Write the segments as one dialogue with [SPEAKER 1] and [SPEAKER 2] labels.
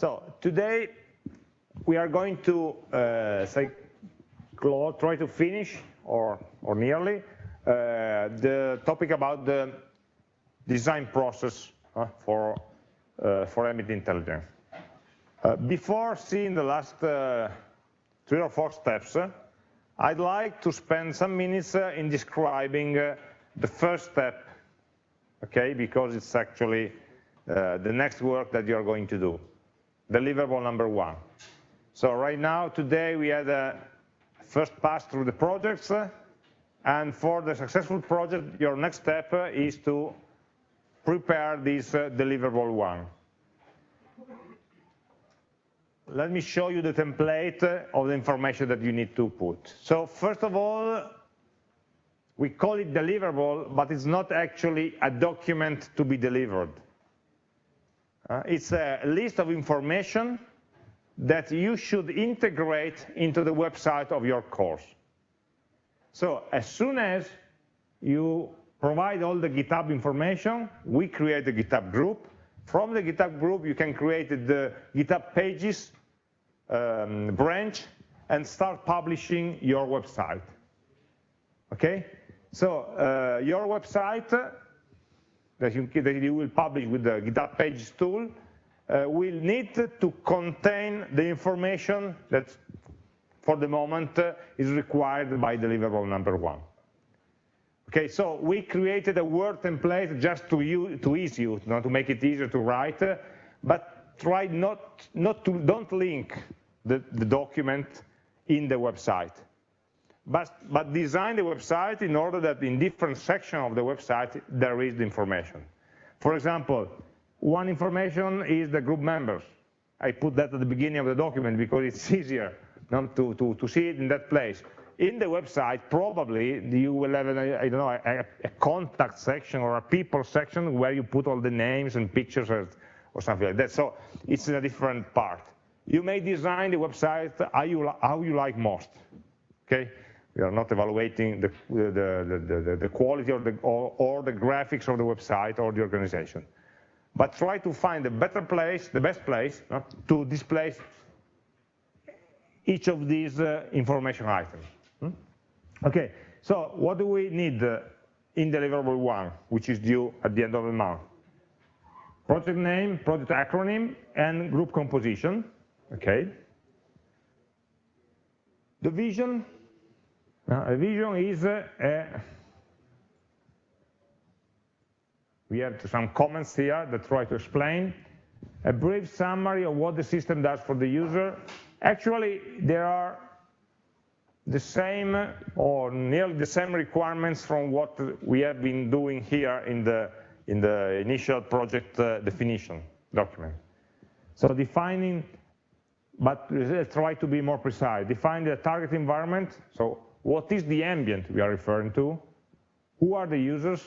[SPEAKER 1] So today we are going to uh, try to finish, or, or nearly, uh, the topic about the design process uh, for, uh, for ambient intelligence. Uh, before seeing the last uh, three or four steps, I'd like to spend some minutes in describing the first step, okay, because it's actually the next work that you're going to do deliverable number one. So right now, today, we had a first pass through the projects, and for the successful project, your next step is to prepare this uh, deliverable one. Let me show you the template of the information that you need to put. So first of all, we call it deliverable, but it's not actually a document to be delivered. Uh, it's a list of information that you should integrate into the website of your course. So as soon as you provide all the GitHub information, we create a GitHub group. From the GitHub group, you can create the GitHub pages um, branch and start publishing your website. Okay? So uh, your website that you, that you will publish with the GitHub Pages tool uh, will need to contain the information that for the moment uh, is required by deliverable number one. Okay, so we created a Word template just to, use, to ease you, not to make it easier to write, uh, but try not, not to, don't link the, the document in the website but, but design the website in order that in different sections of the website there is the information. For example, one information is the group members. I put that at the beginning of the document because it's easier to, to, to see it in that place. In the website, probably you will have, an, I don't know, a, a, contact section or a people section where you put all the names and pictures or, or something like that. So it's in a different part. You may design the website how you, how you like most. Okay, we are not evaluating the, the, the, the quality or the, or, or the graphics of the website or the organization. But try to find a better place, the best place, uh, to display each of these uh, information items. Hmm? Okay, so what do we need uh, in deliverable one, which is due at the end of the month? Project name, project acronym, and group composition. Okay. The vision, now, a vision is a, we have some comments here that try to explain a brief summary of what the system does for the user. Actually, there are the same or nearly the same requirements from what we have been doing here in the, in the initial project uh, definition document. So defining, but try to be more precise. Define the target environment, so what is the ambient we are referring to? Who are the users?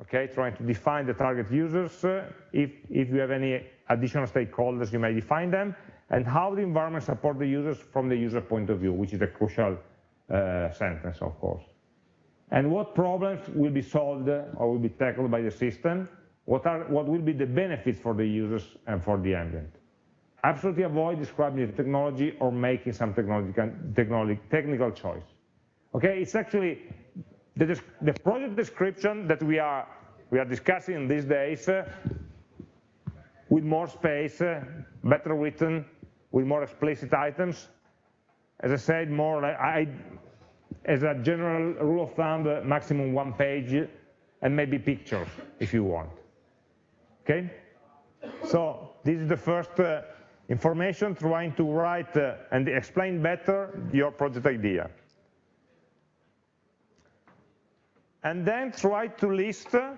[SPEAKER 1] Okay, trying to define the target users. Uh, if, if you have any additional stakeholders, you may define them. And how the environment support the users from the user point of view, which is a crucial uh, sentence, of course. And what problems will be solved or will be tackled by the system? What, are, what will be the benefits for the users and for the ambient? Absolutely avoid describing the technology or making some technology, technical choice. Okay, it's actually the, the, project description that we are, we are discussing these days uh, with more space, uh, better written, with more explicit items. As I said, more I, as a general rule of thumb, uh, maximum one page and maybe pictures if you want. Okay? So this is the first uh, information trying to write uh, and explain better your project idea. And then try to list, uh,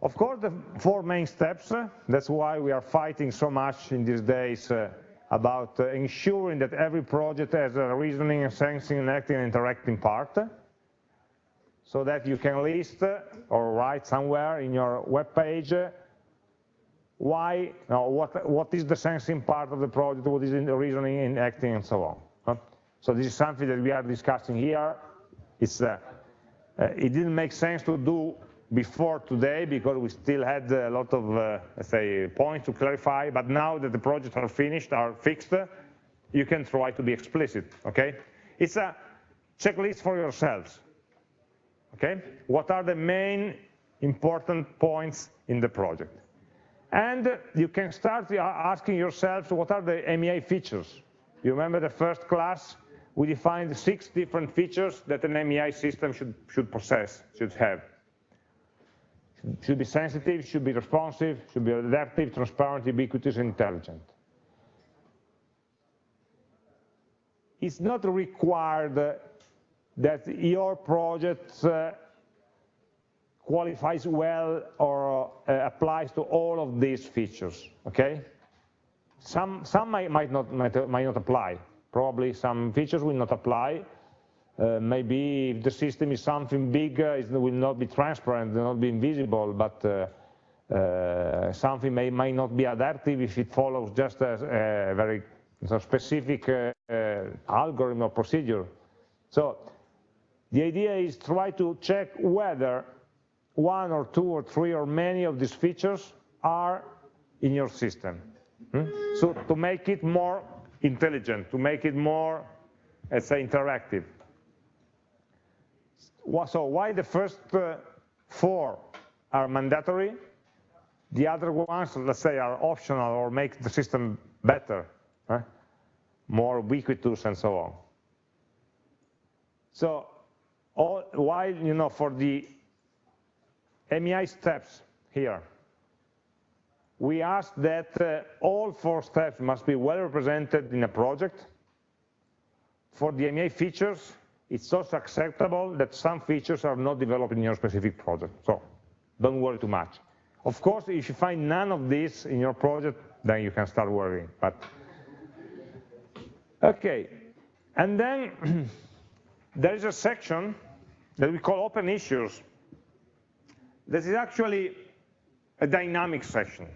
[SPEAKER 1] of course, the four main steps. That's why we are fighting so much in these days uh, about ensuring that every project has a reasoning, sensing, acting, and interacting part so that you can list or write somewhere in your web page why, no, what, what is the sensing part of the project, what is the reasoning in acting and so on. So this is something that we are discussing here. It's, uh, uh, it didn't make sense to do before today because we still had a lot of, uh, let's say, points to clarify, but now that the projects are finished, are fixed, you can try to be explicit, okay? It's a checklist for yourselves, okay? What are the main important points in the project? And you can start asking yourselves what are the AmI features. You remember the first class? We defined six different features that an AmI system should, should possess, should have should be sensitive, should be responsive, should be adaptive, transparent, ubiquitous, intelligent. It's not required that your project uh, qualifies well or uh, applies to all of these features, okay? Some, some might, might, not, might, might not apply. Probably some features will not apply, uh, maybe if the system is something big, uh, it will not be transparent, will not be invisible, but uh, uh, something may, may not be adaptive if it follows just a, a very specific uh, uh, algorithm or procedure. So the idea is try to check whether one or two or three or many of these features are in your system. Hmm? So to make it more intelligent, to make it more, let's say, interactive so why the first uh, four are mandatory, the other ones, let's say, are optional or make the system better, more ubiquitous and so on. So all, while, you know, for the AmI steps here, we ask that uh, all four steps must be well represented in a project. For the AmI features, it's also acceptable that some features are not developed in your specific project. So don't worry too much. Of course, if you find none of this in your project, then you can start worrying. But okay, and then there is a section that we call open issues. This is actually a dynamic session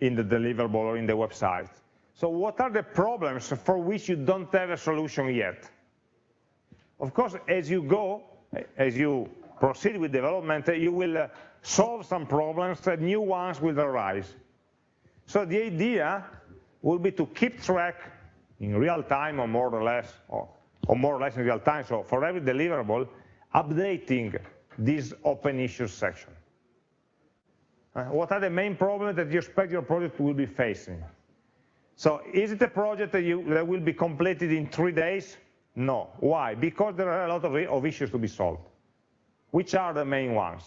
[SPEAKER 1] in the deliverable or in the website. So what are the problems for which you don't have a solution yet? Of course, as you go, as you proceed with development, you will uh, solve some problems, new ones will arise. So the idea will be to keep track in real time or more or less, or, or more or less in real time, so for every deliverable, updating this open issues section. Uh, what are the main problems that you expect your project will be facing? So is it a project that, you, that will be completed in three days? No. Why? Because there are a lot of, of issues to be solved. Which are the main ones?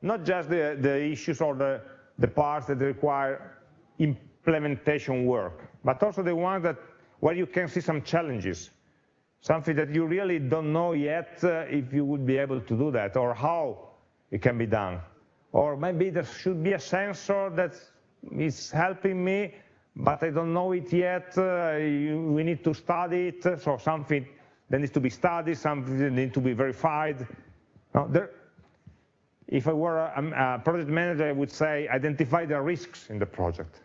[SPEAKER 1] Not just the, the issues or the, the parts that require implementation work, but also the ones that where you can see some challenges, something that you really don't know yet uh, if you would be able to do that or how it can be done. Or maybe there should be a sensor that is helping me but I don't know it yet, uh, you, we need to study it, so something that needs to be studied, something that needs to be verified. Now, there, if I were a, a, project manager, I would say identify the risks in the project.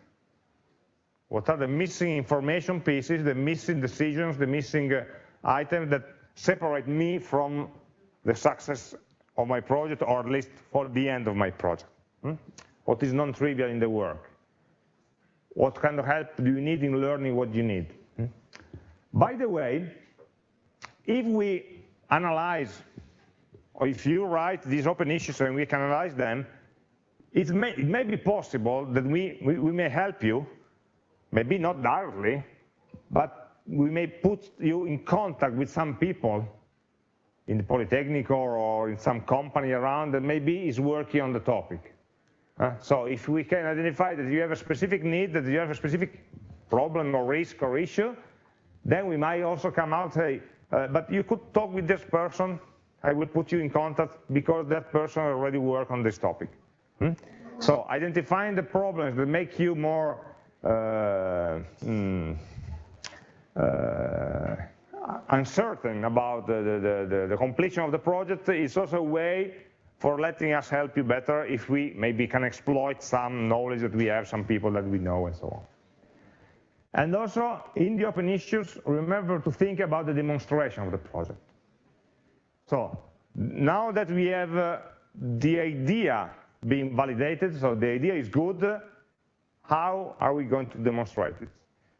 [SPEAKER 1] What are the missing information pieces, the missing decisions, the missing uh, items that separate me from the success of my project, or at least for the end of my project? Hmm? What is non-trivial in the work? what kind of help do you need in learning what you need. Hmm? By the way, if we analyze, or if you write these open issues and we can analyze them, it may, it may be possible that we, we, we may help you, maybe not directly, but we may put you in contact with some people in the Polytechnic or, in some company around that maybe is working on the topic. Uh, so if we can identify that you have a specific need, that you have a specific problem or risk or issue, then we might also come out, hey, uh, but you could talk with this person, I will put you in contact because that person already worked on this topic. Hmm? So identifying the problems that make you more uh, mm, uh, uncertain about the, the, the, completion of the project is also a way for letting us help you better if we maybe can exploit some knowledge that we have, some people that we know, and so on. And also, in the open issues, remember to think about the demonstration of the project. So, now that we have uh, the idea being validated, so the idea is good, how are we going to demonstrate it?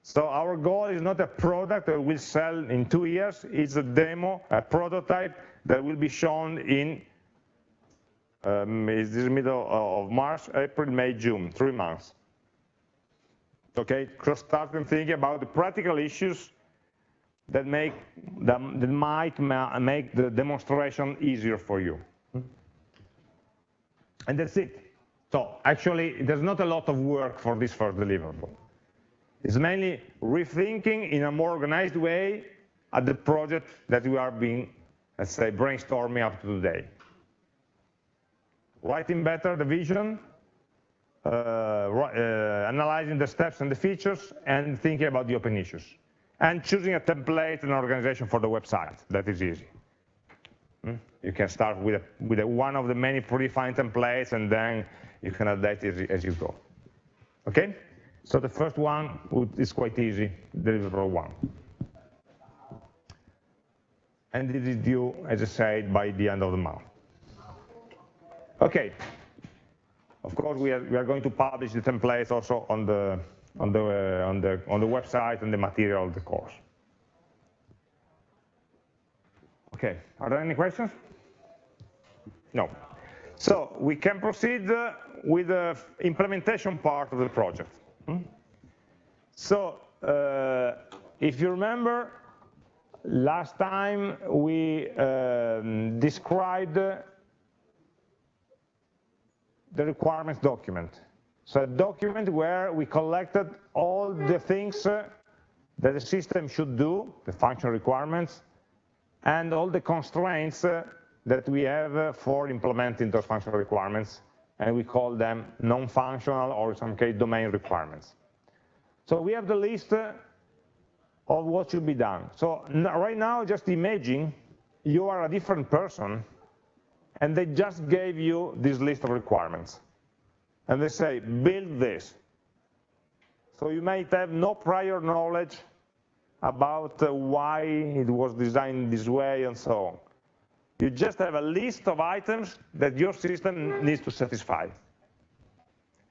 [SPEAKER 1] So our goal is not a product that we'll sell in two years, it's a demo, a prototype that will be shown in um, is this middle of March, April, May, June, three months. Okay, start thinking about the practical issues that make that might make the demonstration easier for you. And that's it. So actually, there's not a lot of work for this first deliverable. It's mainly rethinking in a more organized way at the project that we are being, let's say, brainstorming up to today. Writing better the vision, uh, uh, analyzing the steps and the features, and thinking about the open issues. And choosing a template and organization for the website. That is easy. Hmm? You can start with, a, with a, one of the many predefined templates, and then you can adapt it as you go. Okay? So the first one is quite easy, deliverable one. And it is due, as I said, by the end of the month. Okay. Of course, we are, we are going to publish the templates also on the, on, the, uh, on, the, on the website and the material of the course. Okay, are there any questions? No. So we can proceed uh, with the implementation part of the project. So uh, if you remember, last time we um, described the requirements document. So a document where we collected all the things that the system should do, the function requirements, and all the constraints that we have for implementing those functional requirements, and we call them non-functional or in some case domain requirements. So we have the list uh, of what should be done. So right now, just imagine you are a different person and they just gave you this list of requirements. And they say, build this. So you might have no prior knowledge about uh, why it was designed this way and so on. You just have a list of items that your system needs to satisfy.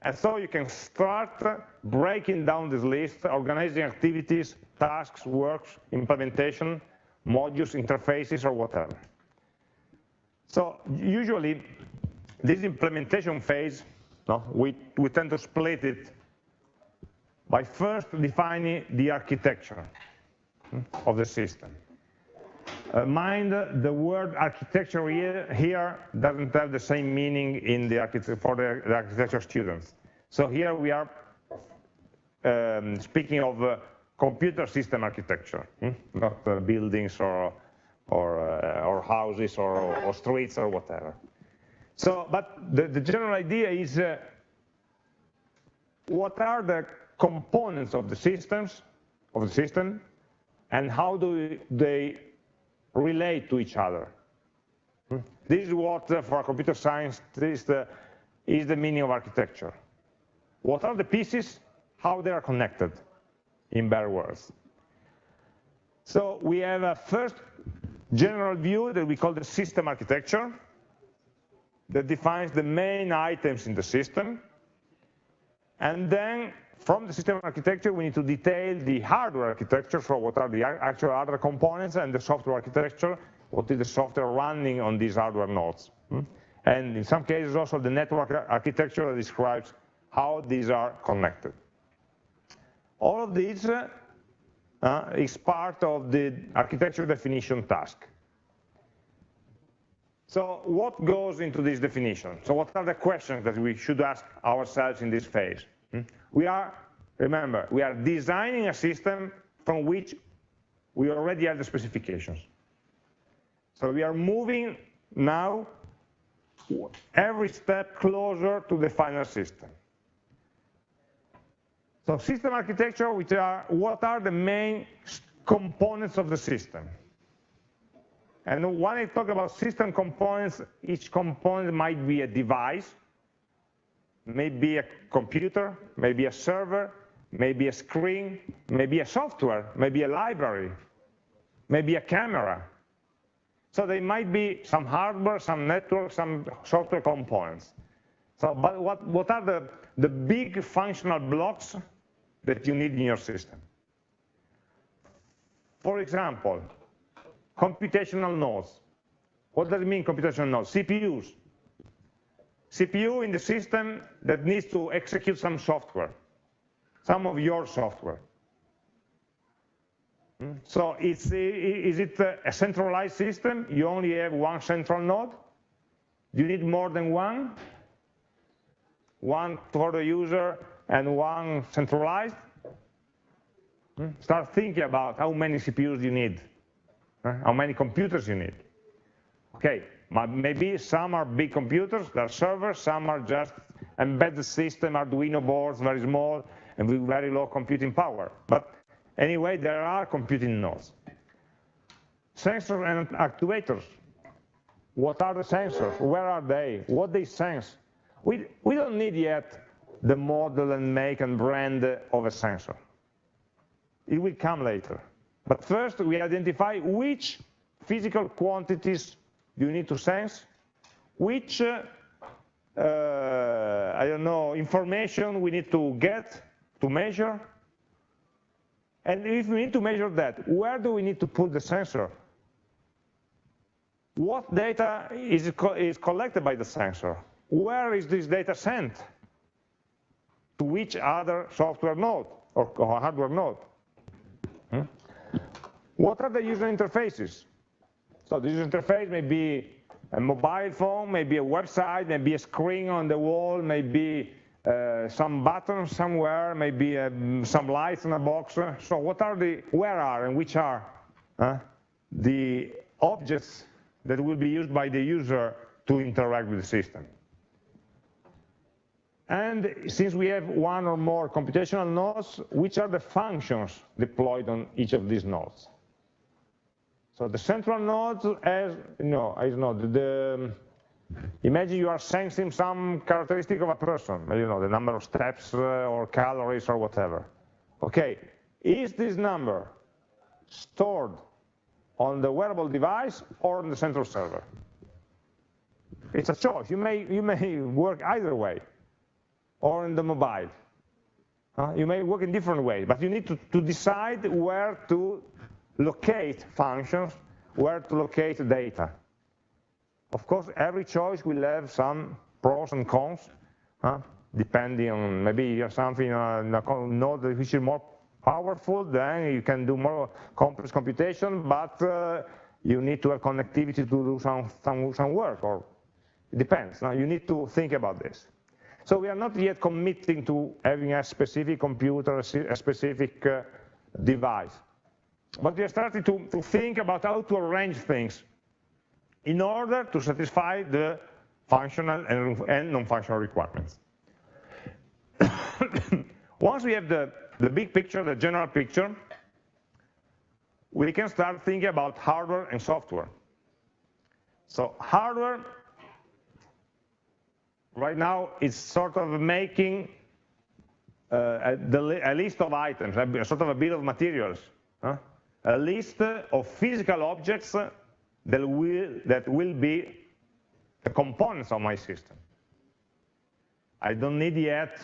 [SPEAKER 1] And so you can start breaking down this list, organizing activities, tasks, works, implementation, modules, interfaces, or whatever. So usually, this implementation phase, no, we, we tend to split it by first defining the architecture hmm, of the system. Uh, mind the word architecture here, doesn't have the same meaning in the for the, the, architecture students. So here we are um, speaking of uh, computer system architecture, hmm? not uh, buildings or or, uh, or houses or, or, streets or whatever. So, but the, the general idea is uh, what are the components of the systems of the system and how do they relate to each other. This is what, uh, for a computer science, is the, is the meaning of architecture. What are the pieces? How they are connected, in better words. So we have a first general view that we call the system architecture that defines the main items in the system. And then from the system architecture, we need to detail the hardware architecture, so what are the actual hardware components, and the software architecture, what is the software running on these hardware nodes. Hmm? And in some cases also the network architecture that describes how these are connected. All of these uh, uh, is part of the architecture definition task. So what goes into this definition? So what are the questions that we should ask ourselves in this phase? We are, remember, we are designing a system from which we already have the specifications. So we are moving now every step closer to the final system. So system architecture, which are, what are the main components of the system? And when I talk about system components, each component might be a device, maybe a computer, maybe a server, maybe a screen, maybe a software, maybe a library, maybe a camera. So there might be some hardware, some network, some software components. So, but what, what are the, the big functional blocks that you need in your system? For example, computational nodes. What does it mean, computational nodes? CPUs. CPU in the system that needs to execute some software, some of your software. Hmm? So is it a centralized system? You only have one central node? Do you need more than one? One for the user and one centralized? Hmm? Start thinking about how many CPUs you need, how many computers you need. Okay, maybe some are big computers, they're servers, some are just embedded system, Arduino boards, very small, and with very low computing power. But anyway, there are computing nodes. Sensors and actuators. What are the sensors? Where are they? What they sense? We, we don't need yet the model and make and brand of a sensor. It will come later. But first, we identify which physical quantities you need to sense, which, uh, I don't know, information we need to get to measure. And if we need to measure that, where do we need to put the sensor? What data is, is collected by the sensor? Where is this data sent? To which other software node or, or hardware node? Hmm? What are the user interfaces? So this interface may be a mobile phone, maybe a website, maybe a screen on the wall, maybe uh, some buttons somewhere, maybe um, some lights in a box. So what are the, where are and which are uh, the objects that will be used by the user to interact with the system? And since we have one or more computational nodes, which are the functions deployed on each of these nodes? So the central node has, no, is not, the, imagine you are sensing some characteristic of a person, you know, the number of steps uh, or calories or whatever. Okay, is this number stored on the wearable device or on the central server? It's a choice. You may, you may work either way, or in the mobile. Uh, you may work in different ways, but you need to, to decide where to locate functions, where to locate data. Of course, every choice will have some pros and cons, huh? depending on maybe you have something in a node which is more powerful, then you can do more complex computation, but uh, you need to have connectivity to do some, some, some work, or it depends. Now you need to think about this. So we are not yet committing to having a specific computer, a specific uh, device. But we are starting to, to think about how to arrange things in order to satisfy the functional and, non-functional requirements. Once we have the, the big picture, the general picture, we can start thinking about hardware and software. So hardware, right now, is sort of making uh, a, a, list of items, a, sort of a bill of materials. Huh? A list of physical objects that will, that will be the components of my system. I don't need yet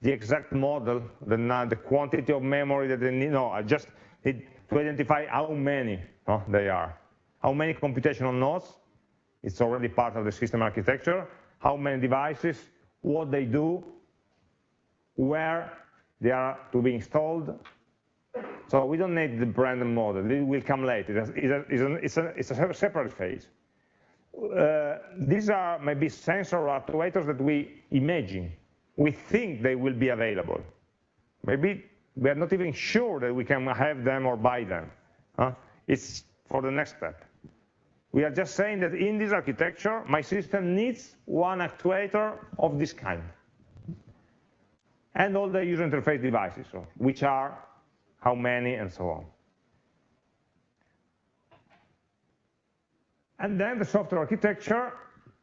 [SPEAKER 1] the exact model, the, the quantity of memory that they need. No, I just need to identify how many no, they are. How many computational nodes, it's already part of the system architecture, how many devices, what they do, where they are to be installed, so we don't need the random model. It will come later. It's a, it's a, it's a, it's a separate phase. Uh, these are maybe sensor actuators that we imagine. We think they will be available. Maybe we are not even sure that we can have them or buy them. Huh? It's for the next step. We are just saying that in this architecture, my system needs one actuator of this kind. And all the user interface devices, which are how many, and so on. And then the software architecture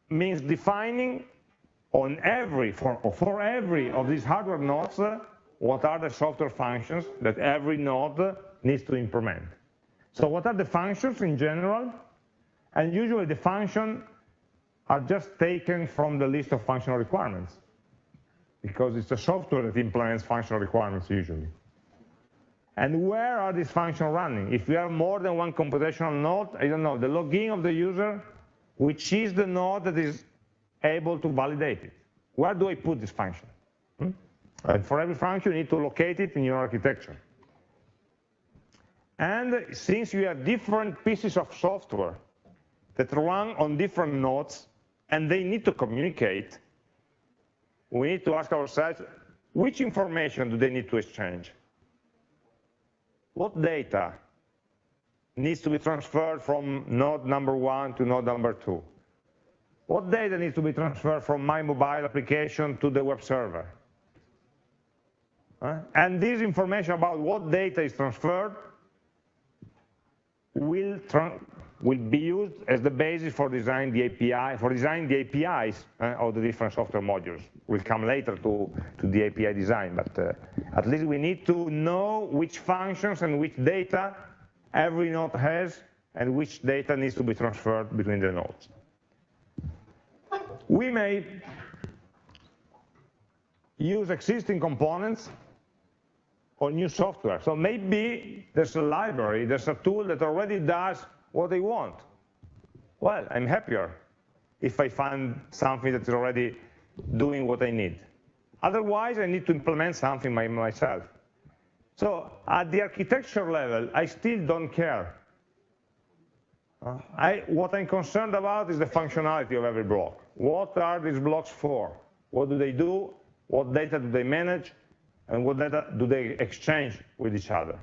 [SPEAKER 1] means defining on every, for, for every of these hardware nodes, what are the software functions that every node needs to implement. So what are the functions in general? And usually the function are just taken from the list of functional requirements because it's the software that implements functional requirements usually. And where are these functions running? If you have more than one computational node, I don't know, the login of the user, which is the node that is able to validate it. Where do I put this function? Hmm? And for every function, you need to locate it in your architecture. And since you have different pieces of software that run on different nodes, and they need to communicate, we need to ask ourselves, which information do they need to exchange? What data needs to be transferred from node number one to node number two? What data needs to be transferred from my mobile application to the web server? Uh, and this information about what data is transferred will, will be used as the basis for designing the API, for designing the APIs uh, of the different software modules. We'll come later to, to the API design, but uh, at least we need to know which functions and which data every node has and which data needs to be transferred between the nodes. We may use existing components or new software. So maybe there's a library, there's a tool that already does what they want. Well, I'm happier if I find something that's already doing what I need. Otherwise, I need to implement something by myself. So at the architecture level, I still don't care. Uh, I, what I'm concerned about is the functionality of every block. What are these blocks for? What do they do? What data do they manage? and what data do they exchange with each other.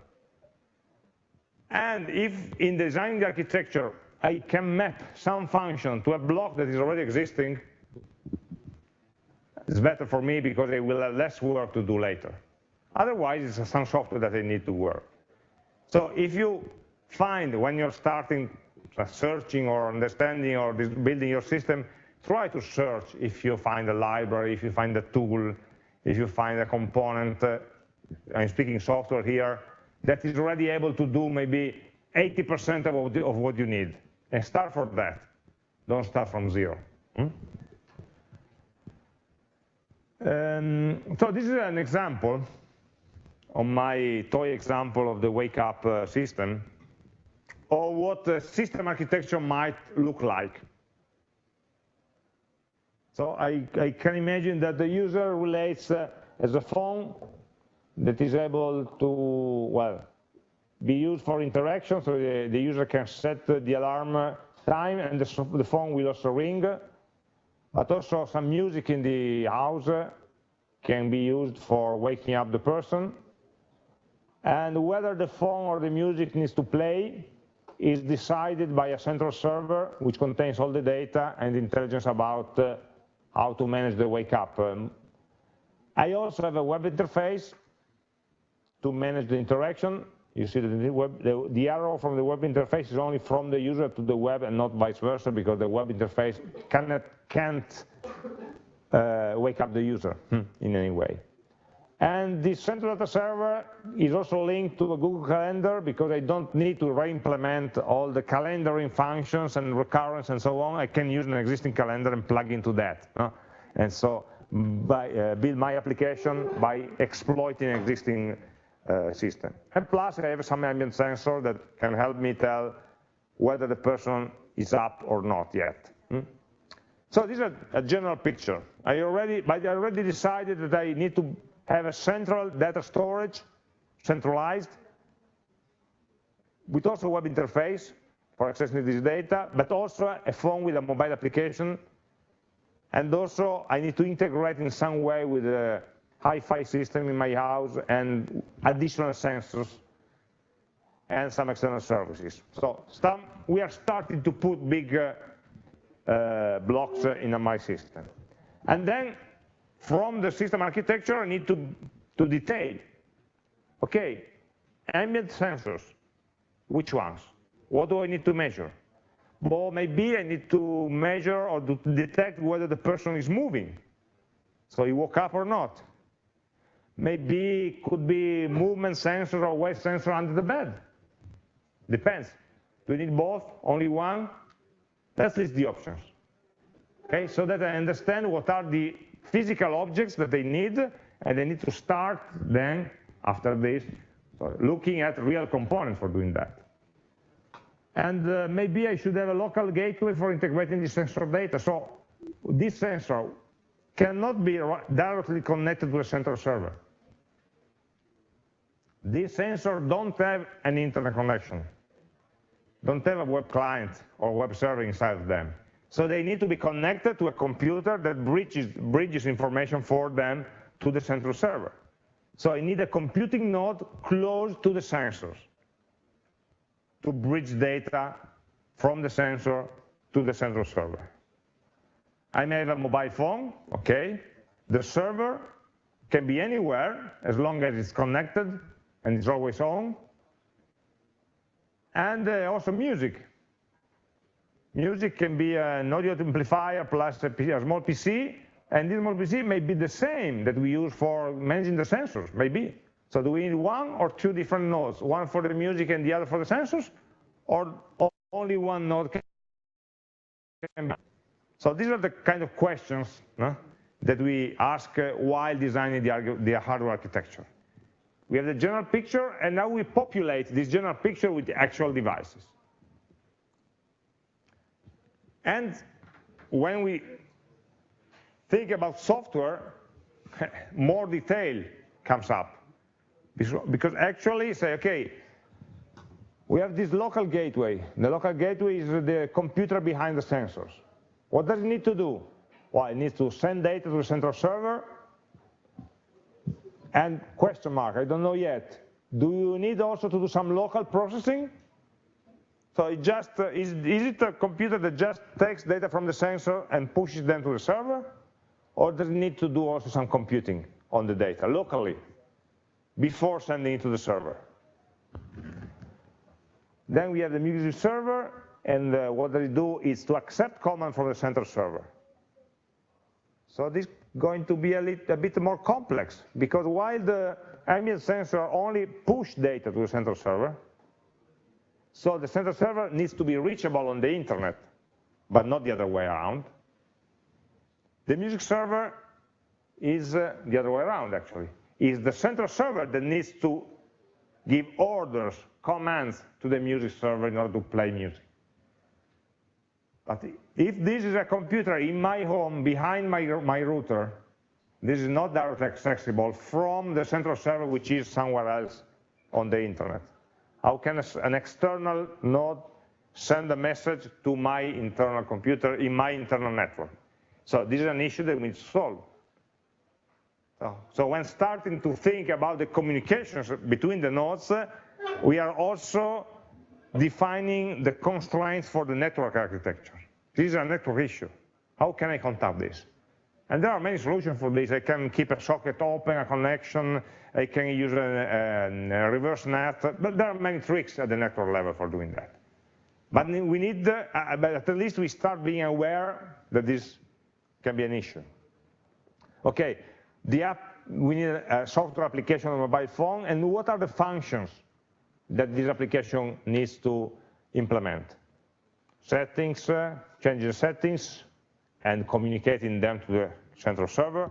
[SPEAKER 1] And if in designing the architecture, I can map some function to a block that is already existing, it's better for me because I will have less work to do later. Otherwise, it's some software that I need to work. So if you find when you're starting searching or understanding or building your system, try to search if you find a library, if you find a tool, if you find a component, uh, I'm speaking software here, that is already able to do maybe 80% of, of what you need. And start from that. Don't start from zero. Hmm? Um, so this is an example on my toy example of the wake up uh, system or what the system architecture might look like. So I, I can imagine that the user relates uh, as a phone that is able to, well, be used for interaction, so the, the user can set the alarm time and the, the, phone will also ring, but also some music in the house can be used for waking up the person. And whether the phone or the music needs to play is decided by a central server which contains all the data and intelligence about uh, how to manage the wake up. Um, I also have a web interface to manage the interaction. You see that the, web, the, the, arrow from the web interface is only from the user to the web and not vice versa because the web interface cannot, can't uh, wake up the user hmm, in any way. And the central data server is also linked to the Google Calendar because I don't need to re-implement all the calendaring functions and recurrence and so on. I can use an existing calendar and plug into that. No? And so by, uh, build my application by exploiting existing system. And plus I have some ambient sensor that can help me tell whether the person is up or not yet. Hmm? So this is a, general picture. I already, but I already decided that I need to have a central data storage, centralized, with also a web interface for accessing this data, but also a phone with a mobile application. And also I need to integrate in some way with a Hi-Fi system in my house and additional sensors and some external services. So some, we are starting to put big uh, uh, blocks in my system. And then from the system architecture, I need to, to detail. Okay, ambient sensors, which ones? What do I need to measure? Well, maybe I need to measure or to detect whether the person is moving. So he woke up or not. Maybe it could be movement sensor or weight sensor under the bed. Depends. Do you need both? Only one? Let's list the options. Okay, so that I understand what are the physical objects that they need, and they need to start then, after this, looking at real components for doing that. And uh, maybe I should have a local gateway for integrating the sensor data. So this sensor cannot be directly connected to a central server. These sensors don't have an internet connection, don't have a web client or web server inside of them. So they need to be connected to a computer that bridges, bridges information for them to the central server. So I need a computing node close to the sensors to bridge data from the sensor to the central server. I may have a mobile phone, okay. The server can be anywhere as long as it's connected and it's always on. And uh, also music. Music can be an audio amplifier plus a, a small PC, and this small PC may be the same that we use for managing the sensors, maybe. So do we need one or two different nodes, one for the music and the other for the sensors, or only one node can be? So these are the kind of questions no, that we ask uh, while designing the, the hardware architecture. We have the general picture, and now we populate this general picture with the actual devices. And when we think about software, more detail comes up. Because actually say, okay, we have this local gateway. The local gateway is the computer behind the sensors. What does it need to do? Well, it needs to send data to the central server, and question mark, I don't know yet. Do you need also to do some local processing? So it just, uh, is, is it a computer that just takes data from the sensor and pushes them to the server? Or does it need to do also some computing on the data locally before sending it to the server? Then we have the music server, and uh, what they do is to accept command from the central server. So this going to be a, little, a bit more complex because while the ambient sensor only push data to the central server, so the central server needs to be reachable on the internet, but not the other way around. The music server is uh, the other way around actually. Is the central server that needs to give orders, commands to the music server in order to play music. But if this is a computer in my home behind my, my router, this is not directly accessible from the central server which is somewhere else on the internet. How can an external node send a message to my internal computer in my internal network? So this is an issue that we need to solve. So, so when starting to think about the communications between the nodes, we are also defining the constraints for the network architecture. This is a network issue. How can I contact this? And there are many solutions for this. I can keep a socket open, a connection, I can use a, a, a reverse net, but there are many tricks at the network level for doing that. But we need, uh, but at least we start being aware that this can be an issue. Okay, the app, we need a software application on a mobile phone, and what are the functions that this application needs to implement? Settings, uh, changing settings, and communicating them to the central server,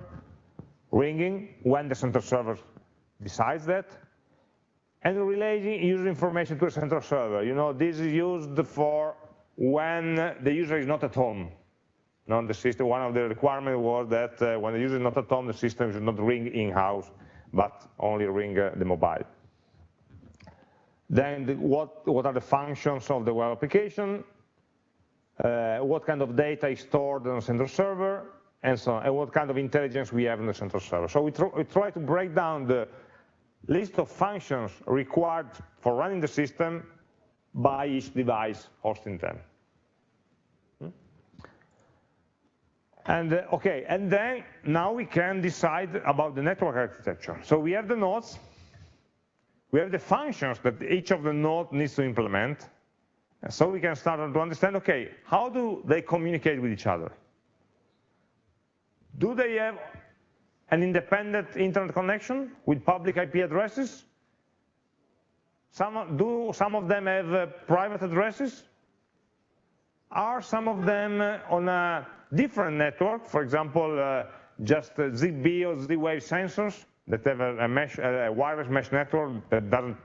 [SPEAKER 1] ringing when the central server decides that, and relaying user information to the central server. You know, this is used for when the user is not at home. Not the system, one of the requirements was that uh, when the user is not at home, the system should not ring in-house, but only ring uh, the mobile. Then the, what, what are the functions of the web application? Uh, what kind of data is stored on the central server, and so on, and what kind of intelligence we have in the central server. So we, tr we try to break down the list of functions required for running the system by each device hosting them. Hmm? And uh, okay, and then now we can decide about the network architecture. So we have the nodes, we have the functions that each of the nodes needs to implement, so we can start to understand, okay, how do they communicate with each other? Do they have an independent internet connection with public IP addresses? Some, do some of them have uh, private addresses? are some of them on a different network, for example, uh, just uh, ZigBee or Z-Wave sensors that have a, mesh, a, wireless mesh network that doesn't,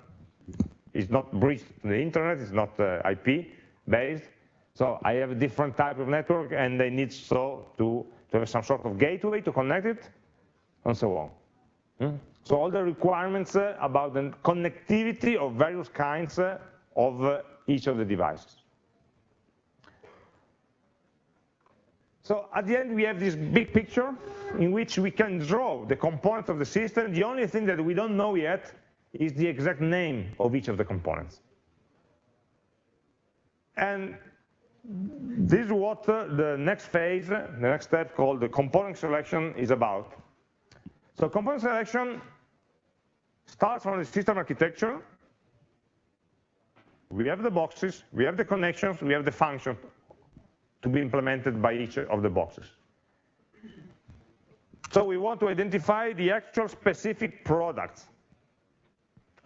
[SPEAKER 1] is not breached the internet, it's not uh, IP based. So I have a different type of network and they need so to, to have some sort of gateway to connect it and so on. Hmm? So all the requirements uh, about the connectivity of various kinds uh, of each of the devices. So at the end, we have this big picture in which we can draw the components of the system. The only thing that we don't know yet is the exact name of each of the components. And this is what uh, the next phase, the next step called the component selection is about. So component selection starts from the system architecture. We have the boxes, we have the connections, we have the functions to be implemented by each of the boxes. So we want to identify the actual specific products.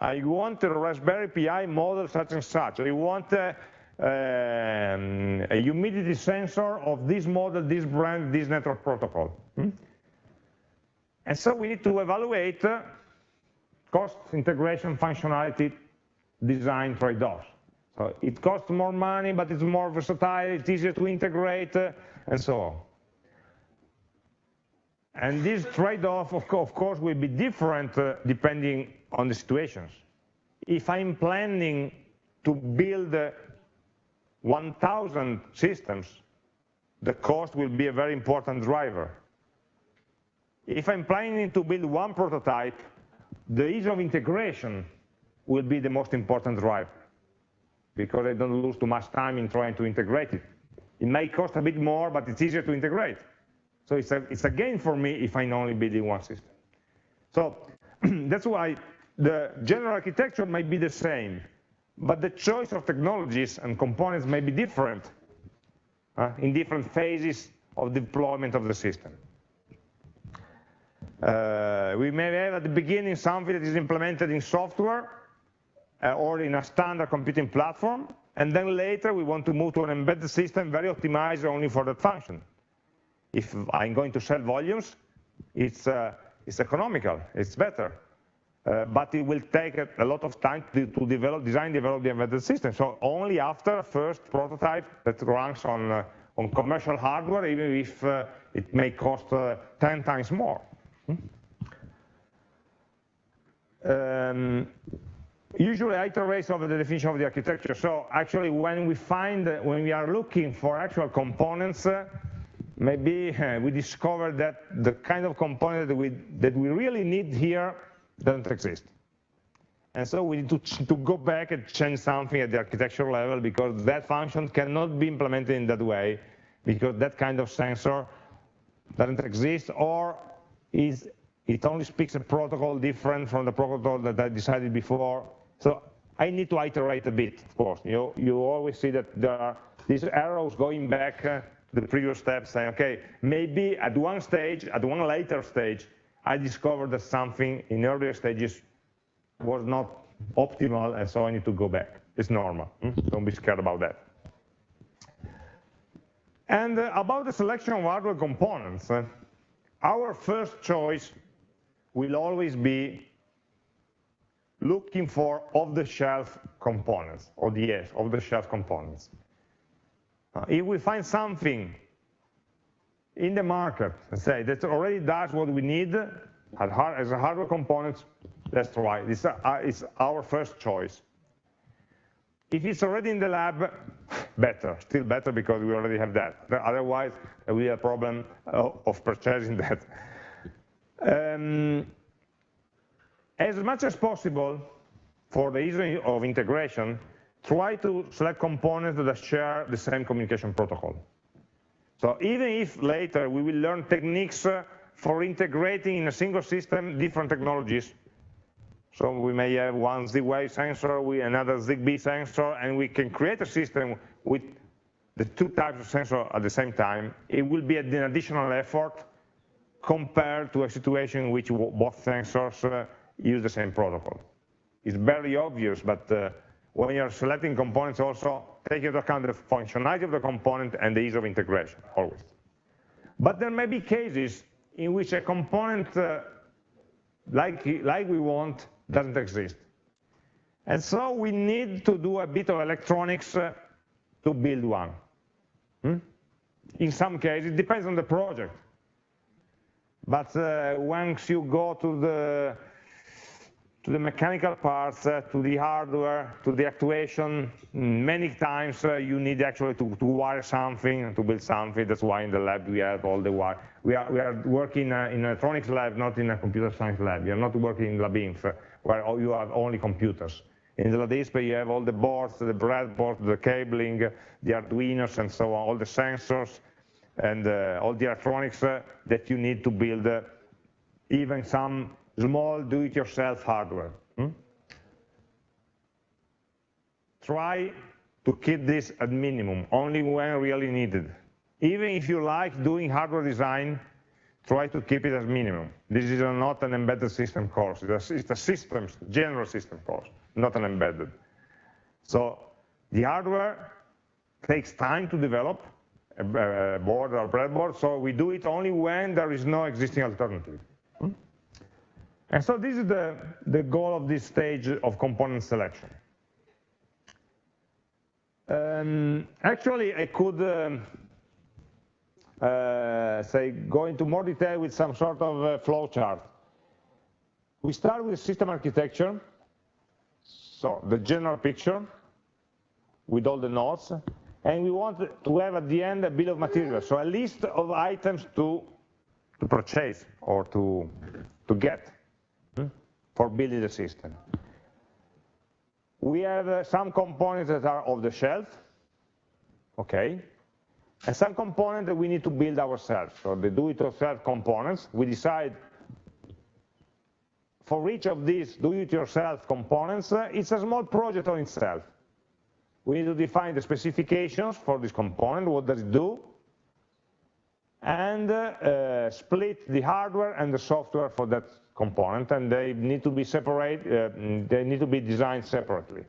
[SPEAKER 1] I want a Raspberry Pi model such and such. I want a, um, a humidity sensor of this model, this brand, this network protocol. Hmm? And so we need to evaluate uh, cost, integration, functionality, design trade-offs. So it costs more money, but it's more versatile, it's easier to integrate, uh, and so on. And this trade-off, of, of, course, will be different uh, depending on the situations. If I'm planning to build uh, 1,000 systems, the cost will be a very important driver. If I'm planning to build one prototype, the ease of integration will be the most important driver because I don't lose too much time in trying to integrate it. It may cost a bit more, but it's easier to integrate. So it's a, it's a gain for me if I'm only building one system. So that's why the general architecture might be the same, but the choice of technologies and components may be different uh, in different phases of deployment of the system. Uh, we may have at the beginning something that is implemented in software, or in a standard computing platform, and then later we want to move to an embedded system very optimized only for that function. If I'm going to sell volumes, it's, uh, it's economical, it's better. Uh, but it will take a, a lot of time to, to, develop, design, develop the embedded system. So only after a first prototype that runs on, uh, on commercial hardware, even if uh, it may cost uh, 10 times more. Hmm? Um, Usually I iterate over the definition of the architecture. So actually when we find, when we are looking for actual components, uh, maybe uh, we discover that the kind of component that we, that we really need here doesn't exist. And so we need to, to go back and change something at the architecture level because that function cannot be implemented in that way because that kind of sensor doesn't exist or is it only speaks a protocol different from the protocol that I decided before so I need to iterate a bit, of course. You, you always see that there are these arrows going back uh, to the previous step saying, okay, maybe at one stage, at one later stage, I discovered that something in earlier stages was not optimal, and so I need to go back. It's normal. Hmm? Don't be scared about that. And uh, about the selection of hardware components, uh, our first choice will always be looking for off-the-shelf components, OTS, off-the-shelf components. Uh, if we find something in the market, say, that already does what we need as a hardware component, let's try. This is our first choice. If it's already in the lab, better, still better because we already have that. Otherwise, we have a problem of purchasing that. Um, as much as possible, for the ease of integration, try to select components that share the same communication protocol. So even if later we will learn techniques uh, for integrating in a single system different technologies, so we may have one Z-Wave sensor with another ZigBee sensor, and we can create a system with the two types of sensor at the same time. It will be an additional effort compared to a situation in which both sensors uh, use the same protocol. It's very obvious, but uh, when you're selecting components also take into account the functionality of the component and the ease of integration, always. But there may be cases in which a component uh, like, like we want doesn't exist. And so we need to do a bit of electronics uh, to build one. Hmm? In some cases, it depends on the project. But uh, once you go to the to the mechanical parts, uh, to the hardware, to the actuation. Many times uh, you need actually to, to, wire something, to build something. That's why in the lab we have all the wire. We are, we are working uh, in electronics lab, not in a computer science lab. You're not working in LabInf, uh, where you have only computers. In the LADISPE, you have all the boards, the breadboard, the cabling, the Arduinos, and so on, all the sensors, and uh, all the electronics uh, that you need to build even some small do-it-yourself hardware. Hmm? Try to keep this at minimum, only when really needed. Even if you like doing hardware design, try to keep it as minimum. This is not an embedded system course. It's a, it's a systems, general system course, not an embedded. So the hardware takes time to develop, a, board or breadboard, so we do it only when there is no existing alternative. And so this is the, the goal of this stage of component selection. Um, actually, I could um, uh, say go into more detail with some sort of uh, flow chart. We start with system architecture, so the general picture with all the nodes, and we want to have at the end a bill of materials, so a list of items to, to purchase or to, to get for building the system. We have uh, some components that are off the shelf, okay, and some components that we need to build ourselves. So the do-it-yourself components, we decide for each of these do-it-yourself components, uh, it's a small project on itself. We need to define the specifications for this component, what does it do, and uh, uh, split the hardware and the software for that component and they need to be separate, uh, they need to be designed separately.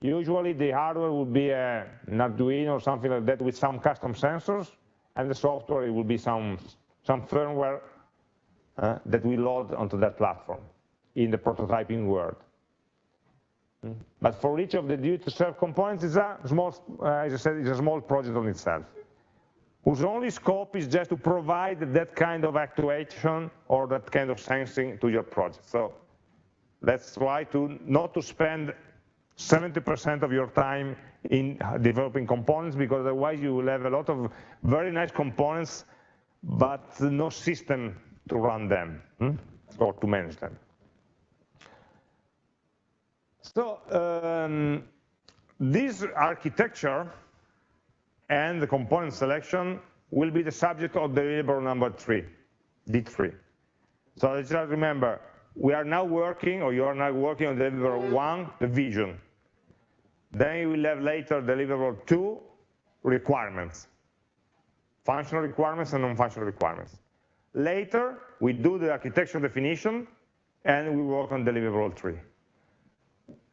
[SPEAKER 1] Usually the hardware will be a, an Arduino or something like that with some custom sensors and the software it will be some, some firmware uh, that we load onto that platform in the prototyping world. Hmm. But for each of the do-it-yourself components, it's a small, uh, as I said, it's a small project on itself whose only scope is just to provide that kind of actuation or that kind of sensing to your project. So let's try to not to spend 70% of your time in developing components because otherwise you will have a lot of very nice components but no system to run them hmm? or to manage them. So um, this architecture and the component selection will be the subject of deliverable number three, D3. So let's just remember, we are now working, or you are now working on deliverable one, the vision. Then you will have later deliverable two, requirements. Functional requirements and non-functional requirements. Later, we do the architecture definition, and we work on deliverable three.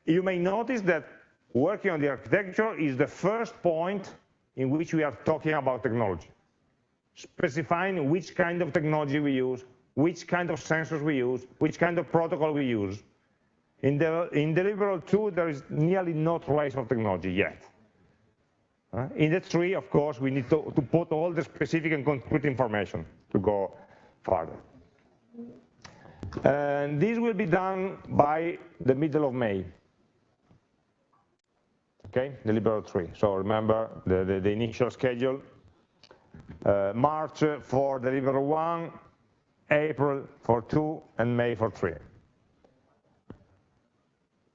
[SPEAKER 1] You may notice that working on the architecture is the first point in which we are talking about technology, specifying which kind of technology we use, which kind of sensors we use, which kind of protocol we use. In, the, in deliverable 2, there is nearly no trace of technology yet. Uh, in the 3, of course, we need to, to put all the specific and concrete information to go further. And this will be done by the middle of May okay, deliverable three. So remember the, the, the initial schedule, uh, March for deliverable one, April for two, and May for three.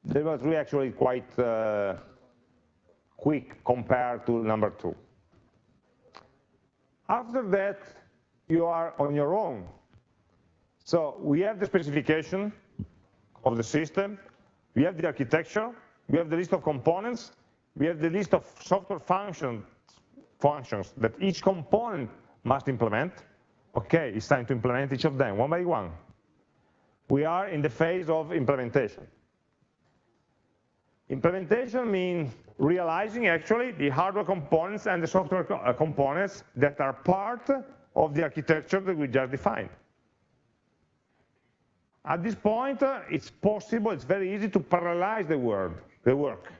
[SPEAKER 1] Deliverable three actually quite uh, quick compared to number two. After that, you are on your own. So we have the specification of the system, we have the architecture, we have the list of components, we have the list of software functions, functions that each component must implement. Okay, it's time to implement each of them one by one. We are in the phase of implementation. Implementation means realizing actually the hardware components and the software uh, components that are part of the architecture that we just defined. At this point, uh, it's possible, it's very easy to parallelize the, word, the work.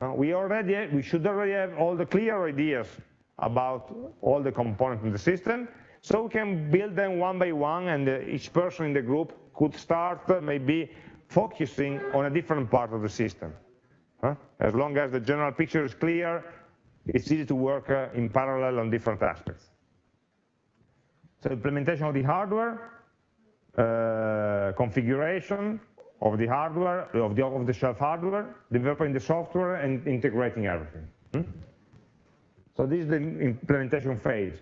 [SPEAKER 1] We, already we should already have all the clear ideas about all the components in the system, so we can build them one by one, and uh, each person in the group could start uh, maybe focusing on a different part of the system. As long as the general picture is clear, it's easy to work uh, in parallel on different aspects. So implementation of the hardware, uh, configuration of the hardware, of the off-the-shelf hardware, developing the software, and integrating everything. Hmm? So this is the implementation phase.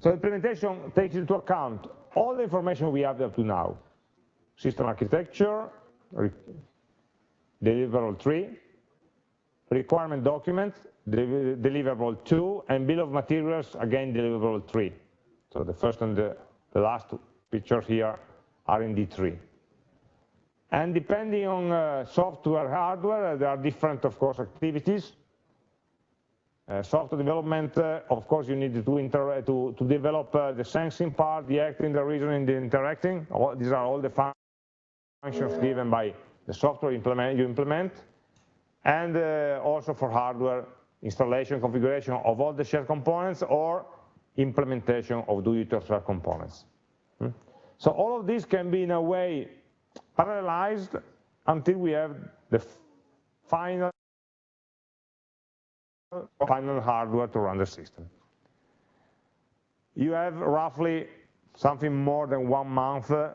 [SPEAKER 1] So implementation takes into account all the information we have up to now. System architecture, deliverable 3, requirement document, deliverable 2, and bill of materials, again, deliverable 3. So the first and the, the last pictures here are in D3. And depending on uh, software, hardware, there are different, of course, activities. Uh, software development, uh, of course, you need to, to, to develop uh, the sensing part, the acting, the reasoning, the interacting. All, these are all the functions given by the software implement, you implement. And uh, also for hardware, installation, configuration of all the shared components or implementation of do-it-yourself components. Hmm? So all of this can be in a way parallelized until we have the final final hardware to run the system. You have roughly something more than one month uh,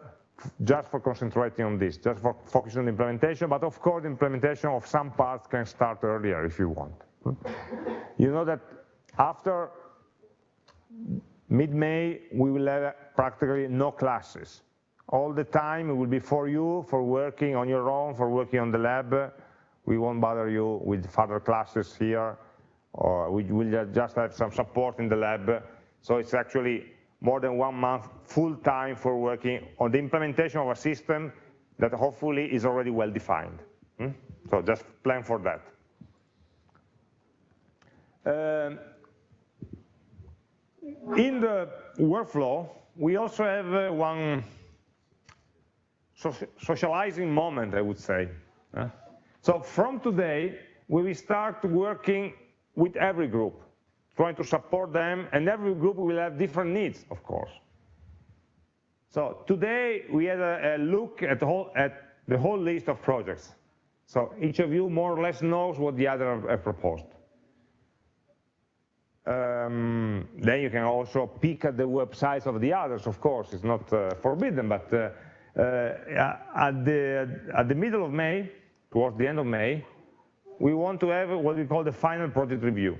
[SPEAKER 1] just for concentrating on this, just for focusing on implementation, but of course implementation of some parts can start earlier if you want. You know that after mid-May we will have practically no classes. All the time will be for you, for working on your own, for working on the lab. We won't bother you with further classes here or we will just have some support in the lab. So it's actually more than one month full time for working on the implementation of a system that hopefully is already well defined. Hmm? So just plan for that. Um, in the workflow, we also have uh, one socializing moment, I would say. So from today, we will start working with every group, trying to support them, and every group will have different needs, of course. So today we had a, look at the, whole, at the whole list of projects. So each of you more or less knows what the other have proposed. Um, then you can also peek at the websites of the others, of course, it's not uh, forbidden, but uh, Uh, uh, at, the, at the middle of May, towards the end of May, we want to have what we call the final project review.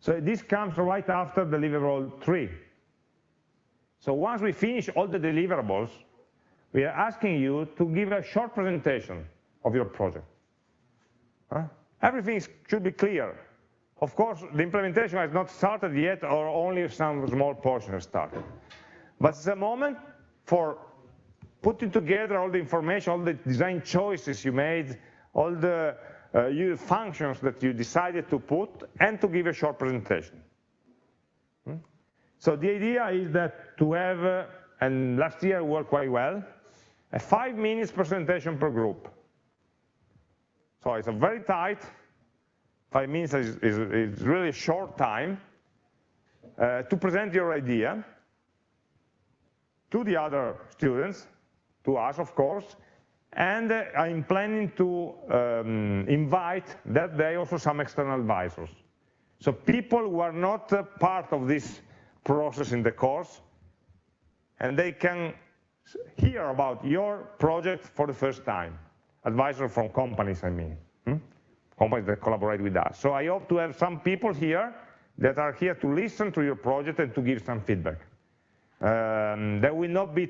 [SPEAKER 1] So this comes right after deliverable 3. So once we finish all the deliverables, we are asking you to give a short presentation of your project. Huh? Everything should be clear. Of course, the implementation has not started yet, or only some small portion has started. But it's a moment for putting together all the information, all the design choices you made, all the uh, functions that you decided to put and to give a short presentation. Hmm? So the idea is that to have, uh, and last year worked quite well, a five minutes presentation per group. So it's a very tight, five minutes is, is, is really a short time uh, to present your idea to the other students, to us of course, and uh, I'm planning to um, invite that day also some external advisors. So people who are not uh, part of this process in the course, and they can hear about your project for the first time. Advisors from companies, I mean. Hmm? Companies that collaborate with us. So I hope to have some people here that are here to listen to your project and to give some feedback. Um, there will not be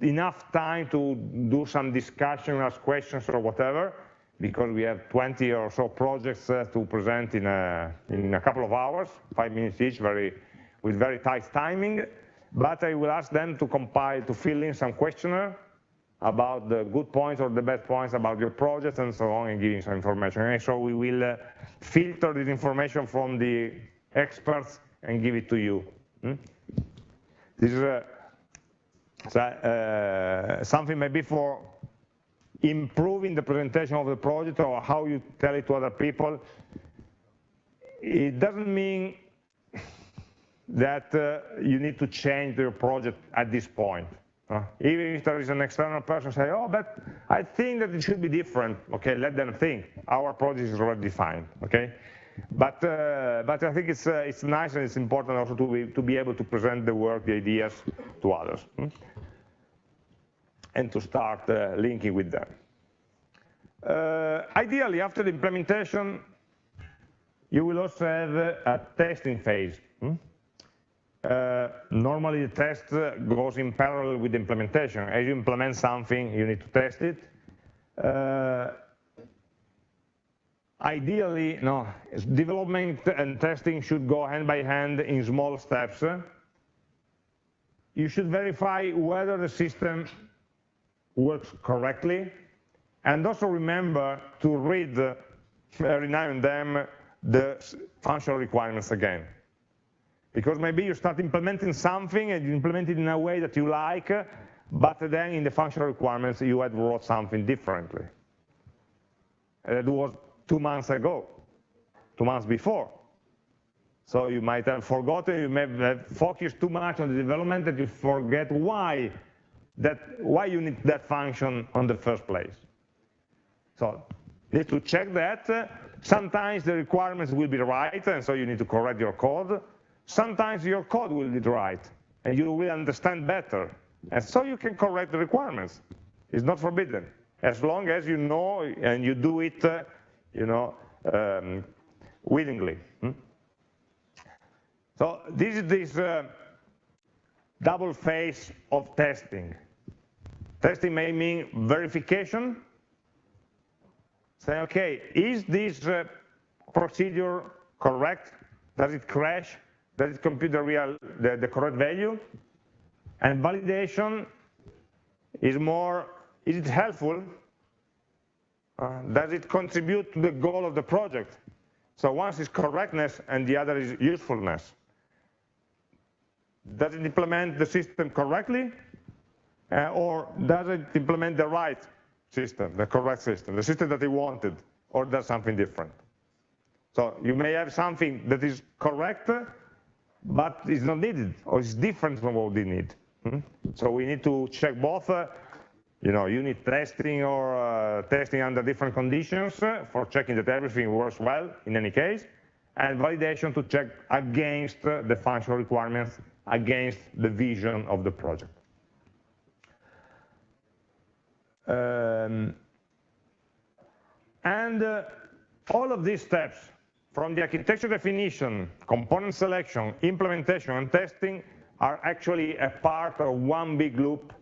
[SPEAKER 1] enough time to do some discussion, ask questions or whatever, because we have 20 or so projects uh, to present in a, in a couple of hours, five minutes each, very, with very tight timing. But I will ask them to compile, to fill in some questionnaire, about the good points or the bad points about your project and so on and giving some information. And so we will uh, filter this information from the experts and give it to you. Hmm? This is a, uh, something maybe for improving the presentation of the project or how you tell it to other people. It doesn't mean that uh, you need to change your project at this point. Uh, even if there is an external person say, oh, but I think that it should be different. Okay, let them think. Our project is already defined. Okay, but uh, but I think it's uh, it's nice and it's important also to be to be able to present the work, the ideas to others, hmm? And to start uh, linking with them. Uh, ideally, after the implementation, you will also have a testing phase. Hmm? Uh, normally the test goes in parallel with the implementation. As you implement something, you need to test it. Uh, ideally, no, development and testing should go hand by hand in small steps. You should verify whether the system works correctly, and also remember to read uh, every now and then the functional requirements again. Because maybe you start implementing something and you implement it in a way that you like, but then in the functional requirements you had wrote something differently. That was two months ago, two months before. So you might have forgotten, you may have focused too much on the development that you forget why, that, why you need that function on the first place. So you need to check that. Sometimes the requirements will be right, and so you need to correct your code sometimes your code will be right and you will understand better. And so you can correct the requirements. It's not forbidden, as long as you know and you do it, uh, you know, um, willingly. Hmm? So this is this uh, double phase of testing. Testing may mean verification. Say, okay, is this uh, procedure correct? Does it crash? does it compute the real, the, the correct value? And validation is more, is it helpful? Uh, does it contribute to the goal of the project? So one is correctness and the other is usefulness. Does it implement the system correctly? Uh, or does it implement the right system, the correct system, the system that he wanted, or does something different? So you may have something that is correct, but it's not needed or it's different from what we need. Hmm? So we need to check both, uh, you know, unit testing or uh, testing under different conditions for checking that everything works well in any case, and validation to check against the functional requirements, against the vision of the project. Um, and uh, all of these steps from the architecture definition, component selection, implementation, and testing are actually a part of one big loop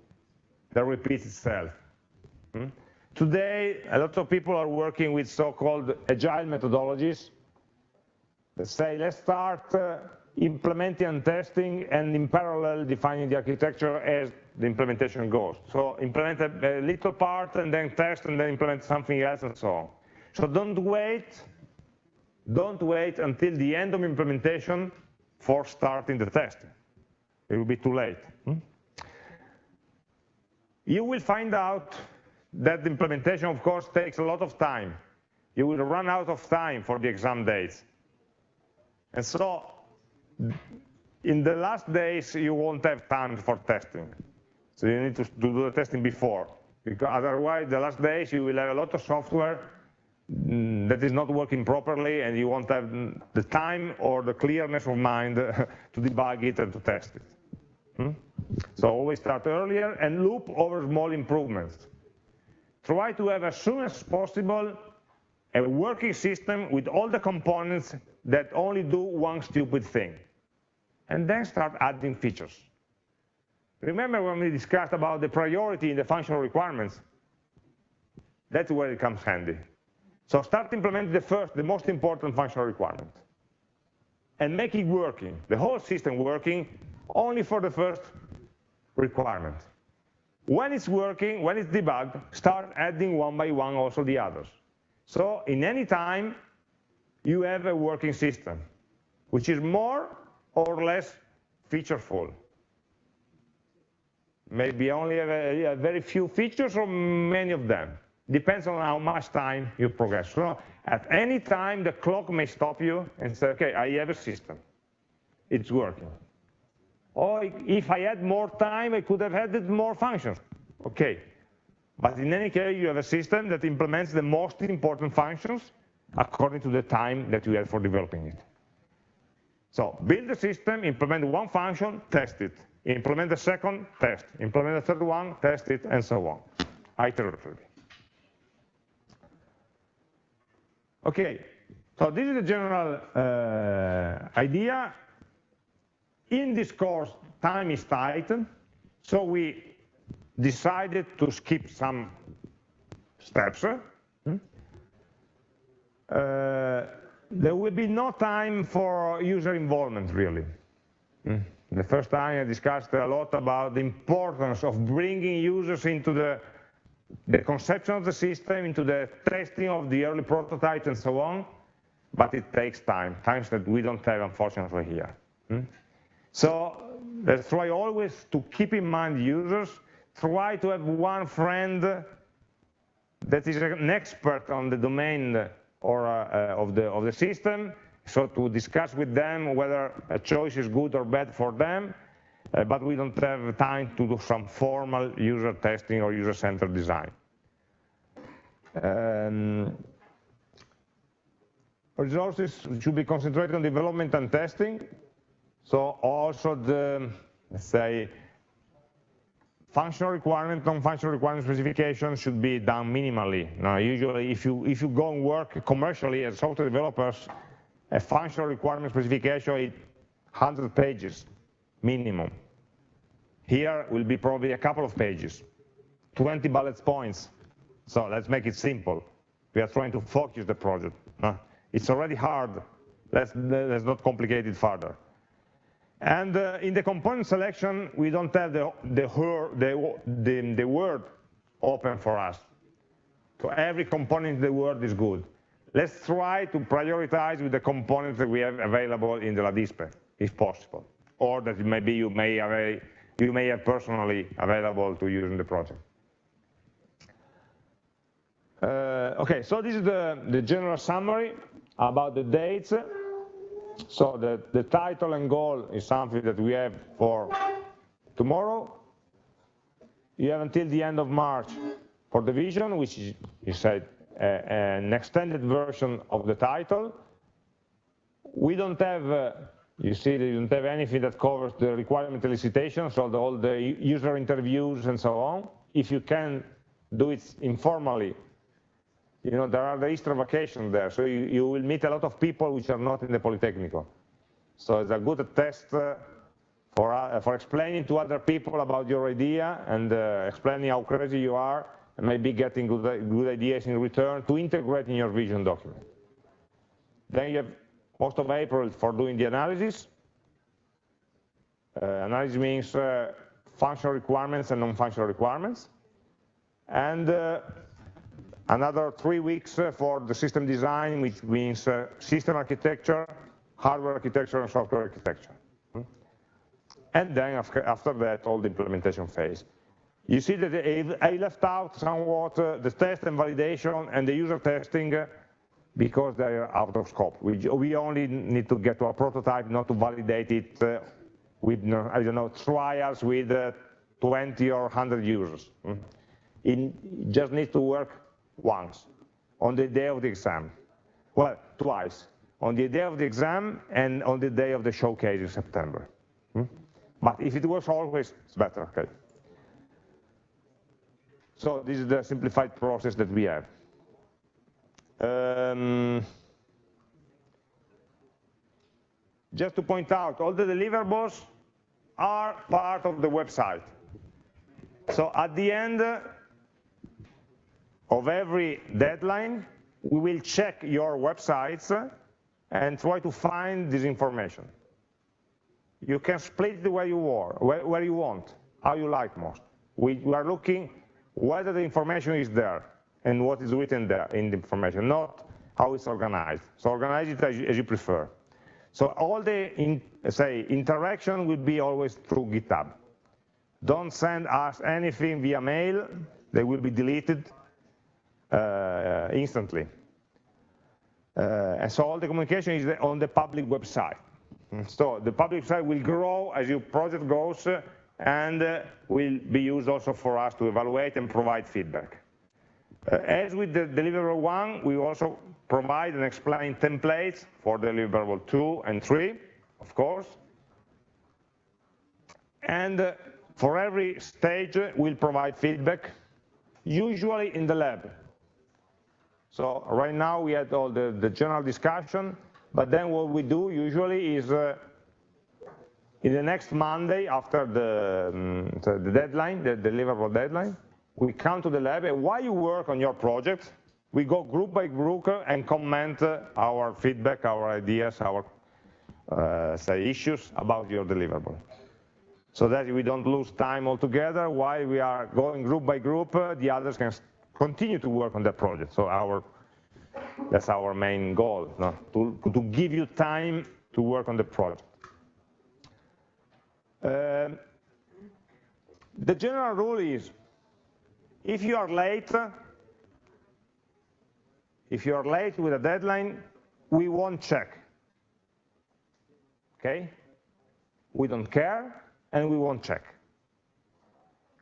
[SPEAKER 1] that repeats itself. Hmm? Today, a lot of people are working with so-called agile methodologies that say, let's start uh, implementing and testing and in parallel defining the architecture as the implementation goes. So implement a, little part and then test and then implement something else and so on. So don't wait don't wait until the end of implementation for starting the testing. It will be too late. Hmm? You will find out that the implementation, of course, takes a lot of time. You will run out of time for the exam dates. And so, in the last days, you won't have time for testing. So you need to do the testing before. Because otherwise, the last days, you will have a lot of software Mm, that is not working properly and you won't have the time or the clearness of mind to debug it and to test it. Hmm? So always start earlier and loop over small improvements. Try to have as soon as possible a working system with all the components that only do one stupid thing. And then start adding features. Remember when we discussed about the priority in the functional requirements? That's where it comes handy. So start implementing the first, the most important functional requirement. And make it working, the whole system working, only for the first requirement. when it's working, when it's debugged, start adding one by one also the others. So in any time, you have a working system, which is more or less featureful. Maybe only a, a very few features or many of them. Depends on how much time you progress. So at any time, the clock may stop you and say, okay, I have a system. It's working. Or if I had more time, I could have added more functions. Okay. But in any case, you have a system that implements the most important functions according to the time that you had for developing it. So build the system, implement one function, test it. Implement the second, test. Implement the third one, test it, and so on, iteratively. Okay, so this is the general uh, idea. In this course, time is tight, so we decided to skip some steps. Hmm? Uh, there will be no time for user involvement, really. Hmm? The first time I discussed a lot about the importance of bringing users into the, the conception of the system, into the testing of the early prototypes and so on, but it takes time, times that we don't have, unfortunately, here. Hmm? So let's try always to keep in mind users, try to have one friend that is an expert on the domain or uh, of, the, of the system, so to discuss with them whether a choice is good or bad for them, uh, but we don't have time to do some formal user testing or user-centered design. Um, resources should be concentrated on development and testing. So also the, let's say, functional requirement, non-functional requirement specification should be done minimally. Now, usually, if you if you go and work commercially as software developers, a functional requirement specification is 100 pages minimum. Here will be probably a couple of pages, 20 bullet points. So let's make it simple. We are trying to focus the project. It's already hard. Let's, let's not complicate it further. And uh, in the component selection, we don't have the, the, the, the, the word open for us. So every component in the word is good. Let's try to prioritize with the components that we have available in the LADISPE, if possible, or that maybe you may have, you may have personally available to use in the project. Uh, okay, so this is the, the general summary about the dates. So the, the title and goal is something that we have for tomorrow. You have until the end of March for the vision, which is, you said, an extended version of the title. We don't have, uh, you see, you don't have anything that covers the requirement elicitation, so the, all the user interviews and so on. If you can do it informally, you know, there are the Easter vacation there, so you, you will meet a lot of people which are not in the Polytechnical. So it's a good test uh, for, uh, for explaining to other people about your idea and uh, explaining how crazy you are and maybe getting good, good ideas in return to integrate in your vision document. Then you have most of April for doing the analysis. Uh, analysis means uh, functional requirements and non-functional requirements. And uh, another three weeks uh, for the system design, which means uh, system architecture, hardware architecture, and software architecture. Hmm? And then after, that, all the implementation phase. You see that I left out somewhat uh, the test and validation and the user testing because they are out of scope. We, only need to get to a prototype, not to validate it with, I don't know, trials with uh, 20 or 100 users. Mm. It just needs to work once, on the day of the exam. Well, twice, on the day of the exam and on the day of the showcase in September. Mm. But if it was always, it's better, okay. So this is the simplified process that we have. Um, just to point out, all the deliverables are part of the website. So at the end of every deadline, we will check your websites and try to find this information. You can split the way you, where, where you want, how you like most. We, are looking whether the information is there and what is written there in the information, not how it's organized. So organize it as you, as you prefer. So all the, in, say, interaction will be always through GitHub. Don't send us anything via mail. They will be deleted instantly. Uh, and so all the communication is on the public website. So the public website will grow as your project goes uh, and uh, will be used also for us to evaluate and provide feedback. Uh, as with the deliverable one, we also provide and explain templates for deliverable two and three, of course. And uh, for every stage, we'll provide feedback, usually in the lab. So right now we had all the, the general discussion, but then what we do usually is uh, in the next Monday after the, um, the deadline, the deliverable deadline, we come to the lab and while you work on your project, we go group by group and comment uh, our feedback, our ideas, our uh, say issues about your deliverable. So that we don't lose time altogether while we are going group by group, uh, the others can continue to work on that project. So our that's our main goal, no? to, to give you time to work on the project. Uh, the general rule is, if you are late, if you are late with a deadline, we won't check. Okay? We don't care, and we won't check.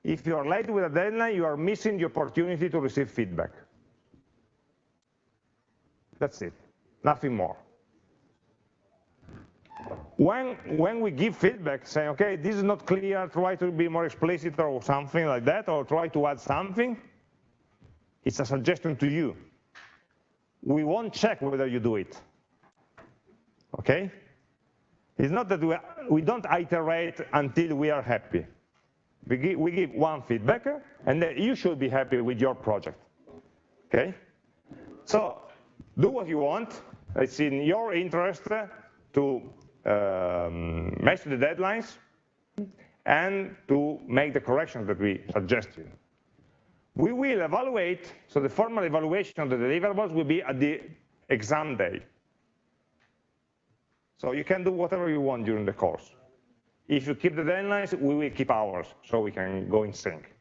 [SPEAKER 1] If you are late with a deadline, you are missing the opportunity to receive feedback. That's it, nothing more. When, when we give feedback, saying, okay, this is not clear, try to be more explicit or something like that, or try to add something, it's a suggestion to you. We won't check whether you do it, okay? It's not that we, we don't iterate until we are happy. We give, we give one feedback, and then you should be happy with your project, okay? So do what you want. It's in your interest to um, match the deadlines and to make the corrections that we suggest you. We will evaluate, so the formal evaluation of the deliverables will be at the exam day. So you can do whatever you want during the course. If you keep the deadlines, we will keep ours, so we can go in sync.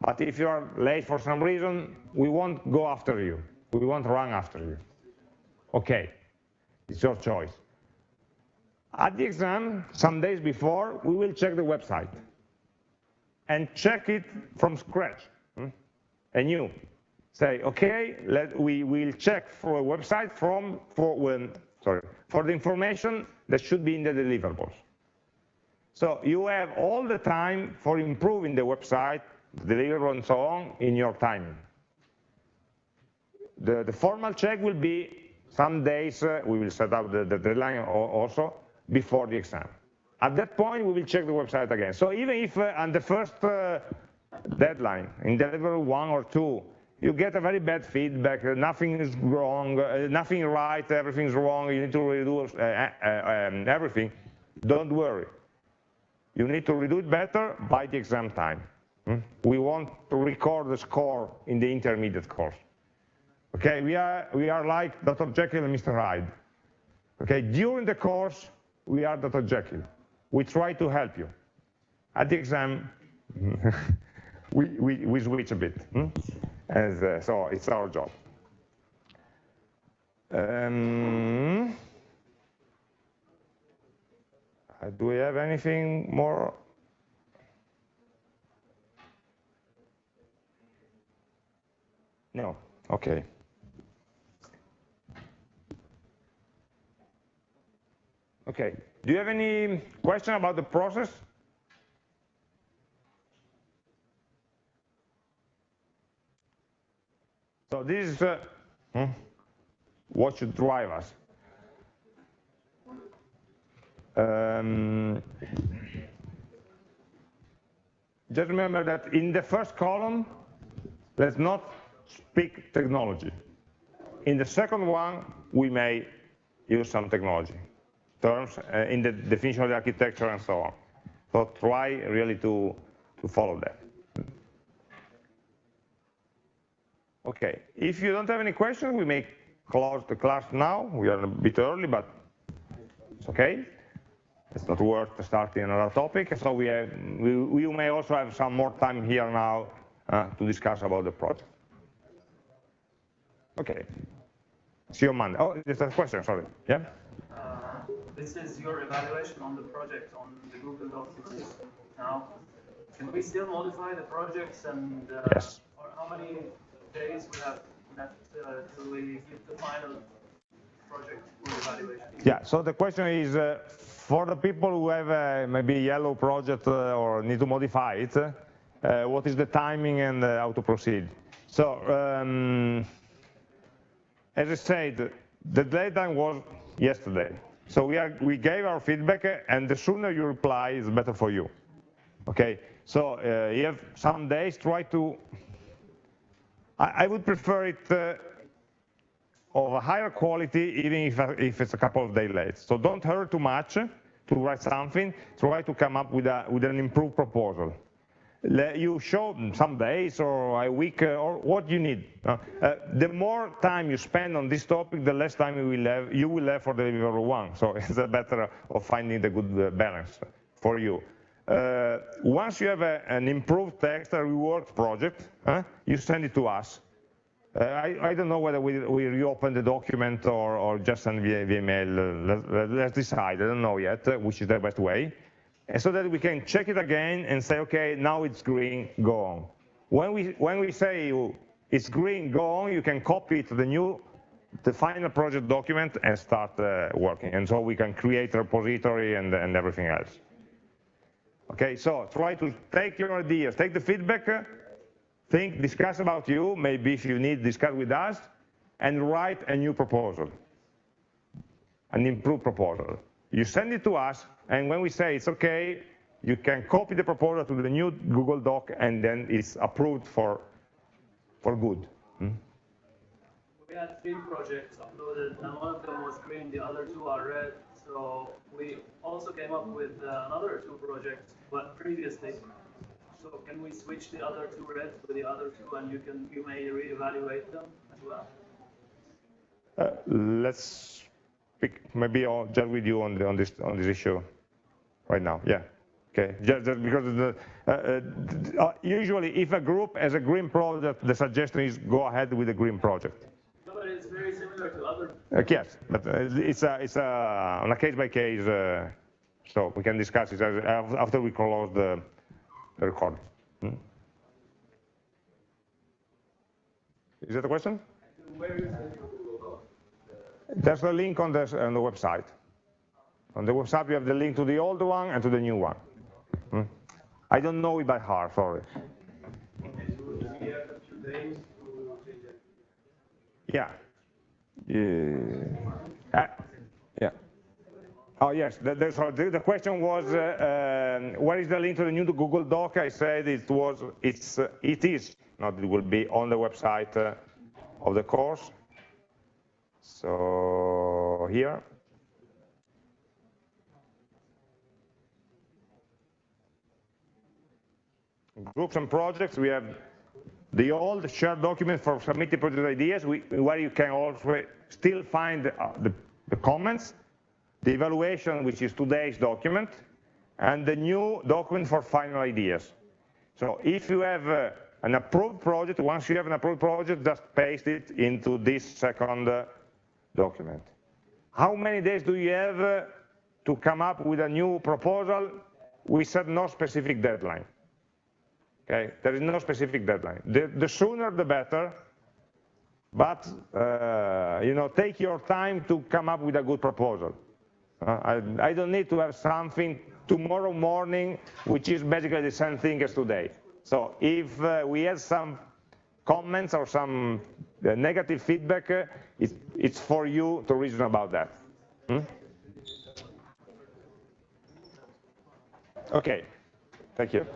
[SPEAKER 1] But if you are late for some reason, we won't go after you. We won't run after you. Okay, it's your choice. At the exam, some days before, we will check the website and check it from scratch. Hmm? And you say, okay, let, we will check for a website from for when sorry for the information that should be in the deliverables. So you have all the time for improving the website, the deliverable and so on in your timing. The, the formal check will be some days uh, we will set up the, the deadline also before the exam. At that point, we will check the website again. So even if uh, on the first uh, deadline, in delivery one or two, you get a very bad feedback, uh, nothing is wrong, uh, nothing right, everything's wrong, you need to redo uh, um, everything, don't worry. You need to redo it better by the exam time. Hmm? We want to record the score in the intermediate course. Okay, we are, we are like Dr. Jekyll and Mr. Hyde. Okay, during the course, we are Dr. Jekyll. We try to help you. At the exam, we, we, we switch a bit. Hmm? As, uh, so it's our job. Um, uh, do we have anything more? No, okay. Okay, do you have any question about the process? So this is uh, hmm, what should drive us. Um, just remember that in the first column, let's not speak technology. In the second one, we may use some technology terms uh, in the definition of the architecture and so on. So try really to, to follow that. Okay, if you don't have any questions, we may close the class now. We are a bit early, but it's okay. It's not worth starting another topic. So we, have, we, we may also have some more time here now uh, to discuss about the project. Okay. See you on Monday. Oh, there's a question, sorry. Yeah?
[SPEAKER 2] Uh, this is your evaluation on the project on the Google Docs. Now, can we still modify the projects and uh,
[SPEAKER 1] yes.
[SPEAKER 2] or how many days we have left uh, till we give the final project?
[SPEAKER 1] Yeah, so the question is, uh, for the people who have uh, maybe yellow project uh, or need to modify it, uh, what is the timing and how to proceed? So, um, as I said, the deadline was yesterday. So we, are, we gave our feedback, and the sooner you reply is better for you. Okay, so uh, you have some days, try to, I, I would prefer it uh, of a higher quality, even if, if it's a couple of days late. So don't hurry too much to write something, try to come up with, a, with an improved proposal you show some days or a week uh, or what you need. Uh, uh, the more time you spend on this topic, the less time you will have, you will have for delivery one. So it's a better of finding the good balance for you. Uh, once you have a, an improved text, a reward project, uh, you send it to us. Uh, I, I, don't know whether we, we, reopen the document or, or just send via, via email. Let's, let's, decide. I don't know yet which is the best way and so that we can check it again and say, okay, now it's green, go on. When we, when we say it's green, go on, you can copy it to the new, the final project document and start uh, working. And so we can create a repository and, and everything else. Okay, so try to take your ideas, take the feedback, think, discuss about you, maybe if you need, discuss with us, and write a new proposal, an improved proposal. You send it to us, and when we say it's okay, you can copy the proposal to the new Google Doc, and then it's approved for, for good. Hmm?
[SPEAKER 2] We had three projects uploaded, and one of them was green, the other two are red. So we also came up with uh, another two projects, but previously. So can we switch the other two red to the other two, and you can you may reevaluate them as well?
[SPEAKER 1] Uh, let's maybe I'll chat with you on, the, on this on this issue right now. Yeah. Okay. Just, just because the, uh, uh, uh, usually, if a group has a green project, the suggestion is go ahead with the green project.
[SPEAKER 2] No, but it's very similar to other.
[SPEAKER 1] Uh, yes, but uh, it's a it's a on a case by case. Uh, so we can discuss it after we close the record. Hmm? Is that a question? There's a link on the, on the website. On the website, you have the link to the old one and to the new one. Hmm? I don't know it by heart, sorry. Yeah. Yeah. Oh yes, the, the, the question was, uh, um, where is the link to the new Google Doc? I said it was, it's, uh, it is, not it will be on the website uh, of the course. So here, groups and projects, we have the old shared document for submitting project ideas, we, where you can also still find uh, the, the, comments, the evaluation, which is today's document, and the new document for final ideas. So if you have uh, an approved project, once you have an approved project, just paste it into this second uh, document. How many days do you have uh, to come up with a new proposal? We set no specific deadline. Okay, there is no specific deadline. The, the sooner the better, but uh, you know, take your time to come up with a good proposal. Uh, I, I, don't need to have something tomorrow morning, which is basically the same thing as today. So if uh, we have some comments or some uh, negative feedback, uh, it, it's for you to reason about that. Hmm? Okay, thank you.